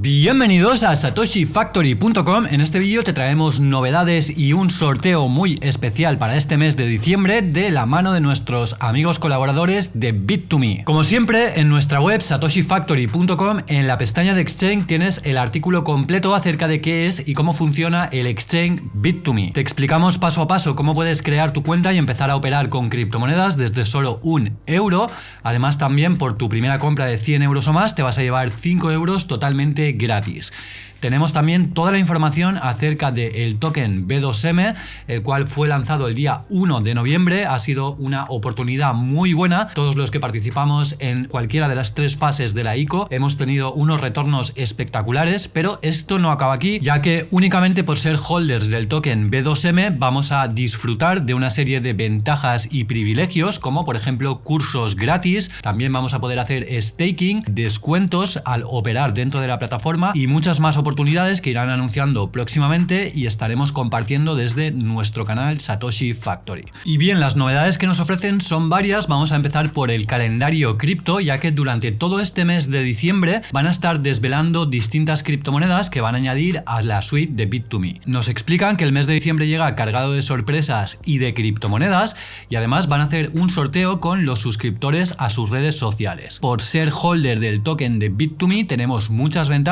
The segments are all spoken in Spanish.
Bienvenidos a satoshifactory.com, en este vídeo te traemos novedades y un sorteo muy especial para este mes de diciembre de la mano de nuestros amigos colaboradores de Bit2Me. Como siempre, en nuestra web satoshifactory.com, en la pestaña de Exchange tienes el artículo completo acerca de qué es y cómo funciona el Exchange Bit2Me. Te explicamos paso a paso cómo puedes crear tu cuenta y empezar a operar con criptomonedas desde solo un euro. Además también por tu primera compra de 100 euros o más te vas a llevar 5 euros totalmente gratis. Tenemos también toda la información acerca del token B2M, el cual fue lanzado el día 1 de noviembre. Ha sido una oportunidad muy buena. Todos los que participamos en cualquiera de las tres fases de la ICO hemos tenido unos retornos espectaculares, pero esto no acaba aquí, ya que únicamente por ser holders del token B2M vamos a disfrutar de una serie de ventajas y privilegios, como por ejemplo cursos gratis. También vamos a poder hacer staking, descuentos al operar dentro de la plataforma y muchas más oportunidades que irán anunciando próximamente y estaremos compartiendo desde nuestro canal Satoshi Factory. Y bien, las novedades que nos ofrecen son varias, vamos a empezar por el calendario cripto, ya que durante todo este mes de diciembre van a estar desvelando distintas criptomonedas que van a añadir a la suite de Bit2Me. Nos explican que el mes de diciembre llega cargado de sorpresas y de criptomonedas y además van a hacer un sorteo con los suscriptores a sus redes sociales. Por ser holder del token de Bit2Me tenemos muchas ventajas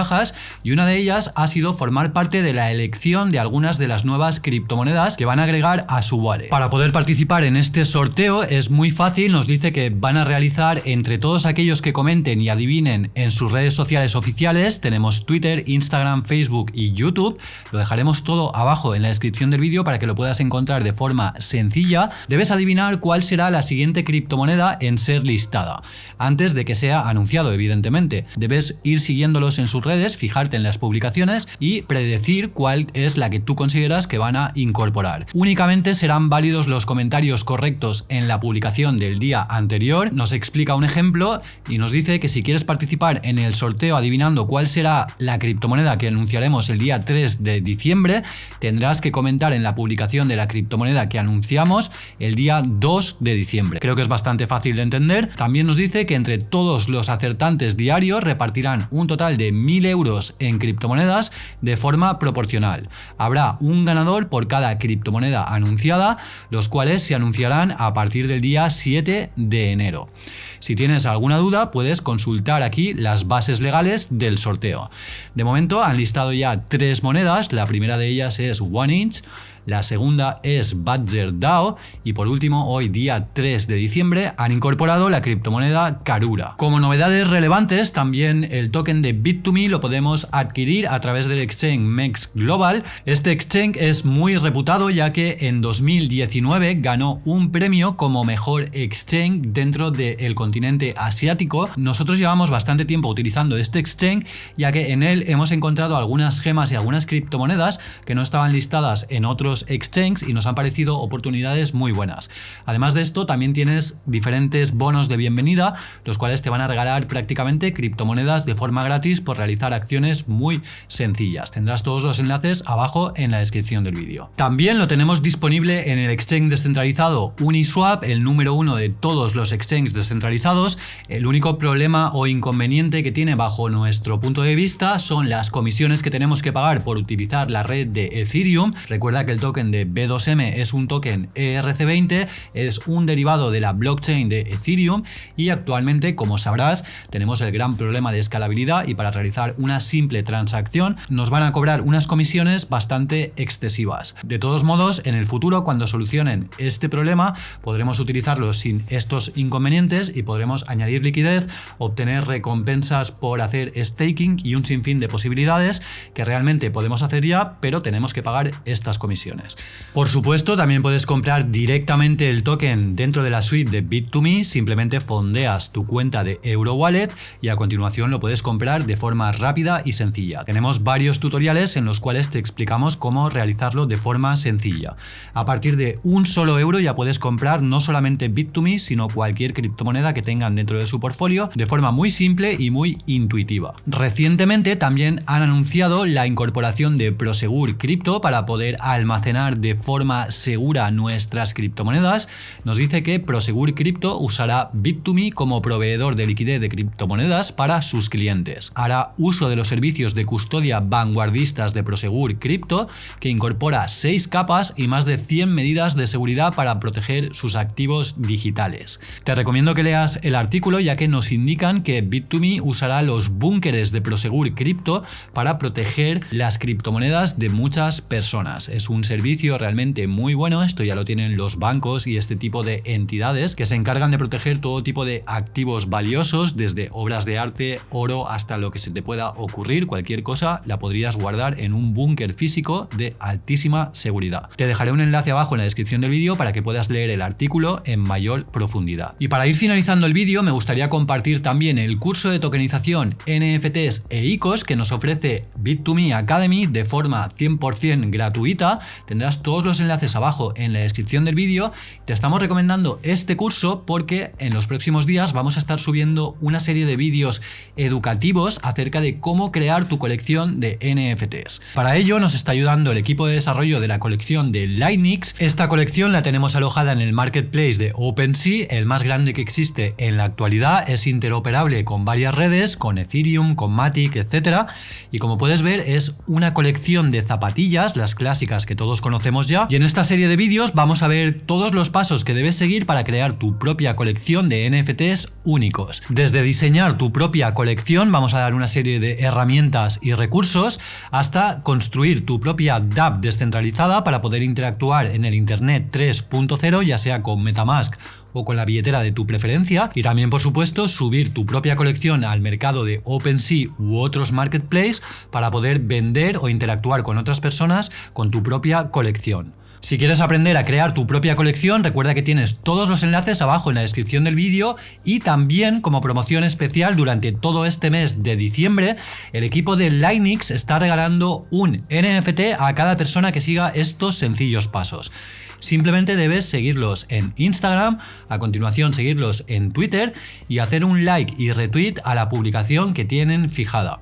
y una de ellas ha sido formar parte de la elección de algunas de las nuevas criptomonedas que van a agregar a su wallet. Para poder participar en este sorteo es muy fácil, nos dice que van a realizar entre todos aquellos que comenten y adivinen en sus redes sociales oficiales, tenemos Twitter, Instagram, Facebook y YouTube, lo dejaremos todo abajo en la descripción del vídeo para que lo puedas encontrar de forma sencilla, debes adivinar cuál será la siguiente criptomoneda en ser listada, antes de que sea anunciado evidentemente. Debes ir siguiéndolos en sus redes, fijarte en las publicaciones y predecir cuál es la que tú consideras que van a incorporar. Únicamente serán válidos los comentarios correctos en la publicación del día anterior. Nos explica un ejemplo y nos dice que si quieres participar en el sorteo adivinando cuál será la criptomoneda que anunciaremos el día 3 de diciembre, tendrás que comentar en la publicación de la criptomoneda que anunciamos el día 2 de diciembre. Creo que es bastante fácil de entender. También nos dice que entre todos los acertantes diarios repartirán un total de 1000 euros en criptomonedas de forma proporcional. Habrá un ganador por cada criptomoneda anunciada, los cuales se anunciarán a partir del día 7 de enero. Si tienes alguna duda, puedes consultar aquí las bases legales del sorteo. De momento han listado ya tres monedas, la primera de ellas es OneInch, la segunda es Badger DAO y por último hoy día 3 de diciembre han incorporado la criptomoneda Karura. Como novedades relevantes también el token de Bit2Me lo podemos adquirir a través del exchange MEX Global. Este exchange es muy reputado ya que en 2019 ganó un premio como mejor exchange dentro del continente asiático. Nosotros llevamos bastante tiempo utilizando este exchange ya que en él hemos encontrado algunas gemas y algunas criptomonedas que no estaban listadas en otros exchanges y nos han parecido oportunidades muy buenas. Además de esto, también tienes diferentes bonos de bienvenida, los cuales te van a regalar prácticamente criptomonedas de forma gratis por realizar acciones muy sencillas. Tendrás todos los enlaces abajo en la descripción del vídeo. También lo tenemos disponible en el exchange descentralizado Uniswap, el número uno de todos los exchanges descentralizados. El único problema o inconveniente que tiene bajo nuestro punto de vista son las comisiones que tenemos que pagar por utilizar la red de Ethereum. Recuerda que el token de B2M es un token ERC20, es un derivado de la blockchain de Ethereum y actualmente, como sabrás, tenemos el gran problema de escalabilidad y para realizar una simple transacción nos van a cobrar unas comisiones bastante excesivas. De todos modos, en el futuro, cuando solucionen este problema, podremos utilizarlo sin estos inconvenientes y podremos añadir liquidez, obtener recompensas por hacer staking y un sinfín de posibilidades que realmente podemos hacer ya, pero tenemos que pagar estas comisiones. Por supuesto, también puedes comprar directamente el token dentro de la suite de Bit2Me, simplemente fondeas tu cuenta de EuroWallet y a continuación lo puedes comprar de forma rápida y sencilla. Tenemos varios tutoriales en los cuales te explicamos cómo realizarlo de forma sencilla. A partir de un solo euro ya puedes comprar no solamente Bit2Me, sino cualquier criptomoneda que tengan dentro de su portfolio de forma muy simple y muy intuitiva. Recientemente también han anunciado la incorporación de Prosegur Crypto para poder almacenar almacenar de forma segura nuestras criptomonedas, nos dice que Prosegur Crypto usará Bit2Me como proveedor de liquidez de criptomonedas para sus clientes. Hará uso de los servicios de custodia vanguardistas de Prosegur Crypto, que incorpora 6 capas y más de 100 medidas de seguridad para proteger sus activos digitales. Te recomiendo que leas el artículo ya que nos indican que Bit2Me usará los búnkeres de Prosegur Crypto para proteger las criptomonedas de muchas personas. Es un servicio realmente muy bueno, esto ya lo tienen los bancos y este tipo de entidades que se encargan de proteger todo tipo de activos valiosos, desde obras de arte, oro, hasta lo que se te pueda ocurrir, cualquier cosa la podrías guardar en un búnker físico de altísima seguridad. Te dejaré un enlace abajo en la descripción del vídeo para que puedas leer el artículo en mayor profundidad. Y para ir finalizando el vídeo me gustaría compartir también el curso de tokenización NFTs e ICOs que nos ofrece Bit2Me Academy de forma 100% gratuita. Tendrás todos los enlaces abajo en la descripción del vídeo. Te estamos recomendando este curso porque en los próximos días vamos a estar subiendo una serie de vídeos educativos acerca de cómo crear tu colección de NFTs. Para ello nos está ayudando el equipo de desarrollo de la colección de Lightnix. Esta colección la tenemos alojada en el marketplace de OpenSea, el más grande que existe en la actualidad, es interoperable con varias redes, con Ethereum, con Matic, etc. Y como puedes ver es una colección de zapatillas, las clásicas que todos conocemos ya. Y en esta serie de vídeos vamos a ver todos los pasos que debes seguir para crear tu propia colección de NFTs únicos. Desde diseñar tu propia colección vamos a dar una serie de herramientas y recursos hasta construir tu propia DApp descentralizada para poder interactuar en el Internet 3.0 ya sea con Metamask o con la billetera de tu preferencia y también por supuesto subir tu propia colección al mercado de OpenSea u otros marketplaces para poder vender o interactuar con otras personas con tu propia colección. Si quieres aprender a crear tu propia colección, recuerda que tienes todos los enlaces abajo en la descripción del vídeo y también como promoción especial durante todo este mes de diciembre, el equipo de Linux está regalando un NFT a cada persona que siga estos sencillos pasos. Simplemente debes seguirlos en Instagram, a continuación seguirlos en Twitter y hacer un like y retweet a la publicación que tienen fijada.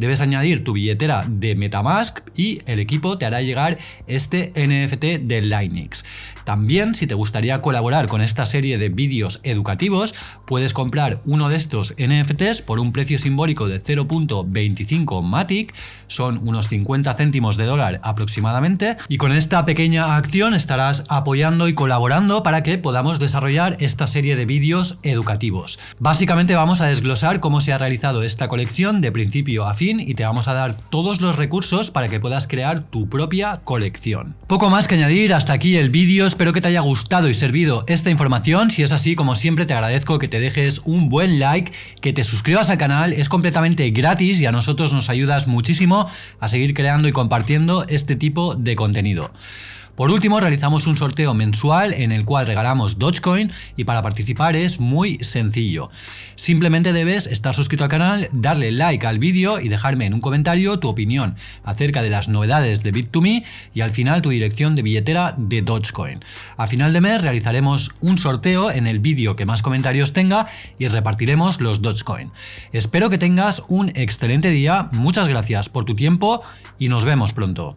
Debes añadir tu billetera de Metamask y el equipo te hará llegar este NFT de Linux. También, si te gustaría colaborar con esta serie de vídeos educativos, puedes comprar uno de estos NFTs por un precio simbólico de 0.25 Matic, son unos 50 céntimos de dólar aproximadamente, y con esta pequeña acción estarás apoyando y colaborando para que podamos desarrollar esta serie de vídeos educativos. Básicamente vamos a desglosar cómo se ha realizado esta colección de principio a fin y te vamos a dar todos los recursos para que puedas crear tu propia colección. Poco más que añadir, hasta aquí el vídeo, espero que te haya gustado y servido esta información, si es así como siempre te agradezco que te dejes un buen like, que te suscribas al canal, es completamente gratis y a nosotros nos ayudas muchísimo a seguir creando y compartiendo este tipo de contenido. Por último, realizamos un sorteo mensual en el cual regalamos Dogecoin y para participar es muy sencillo. Simplemente debes estar suscrito al canal, darle like al vídeo y dejarme en un comentario tu opinión acerca de las novedades de Bit2Me y al final tu dirección de billetera de Dogecoin. A final de mes realizaremos un sorteo en el vídeo que más comentarios tenga y repartiremos los Dogecoin. Espero que tengas un excelente día, muchas gracias por tu tiempo y nos vemos pronto.